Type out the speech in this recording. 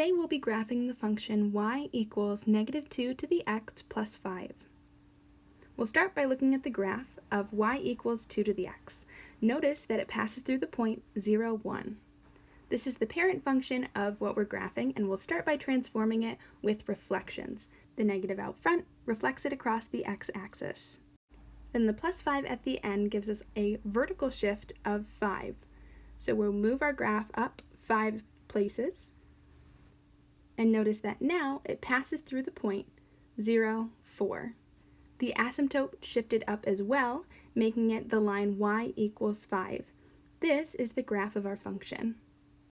Today we'll be graphing the function y equals negative 2 to the x plus 5. We'll start by looking at the graph of y equals 2 to the x. Notice that it passes through the point 0, 1. This is the parent function of what we're graphing, and we'll start by transforming it with reflections. The negative out front reflects it across the x-axis. Then the plus 5 at the end gives us a vertical shift of 5. So we'll move our graph up 5 places, and notice that now it passes through the point 0, 4. The asymptote shifted up as well, making it the line y equals 5. This is the graph of our function.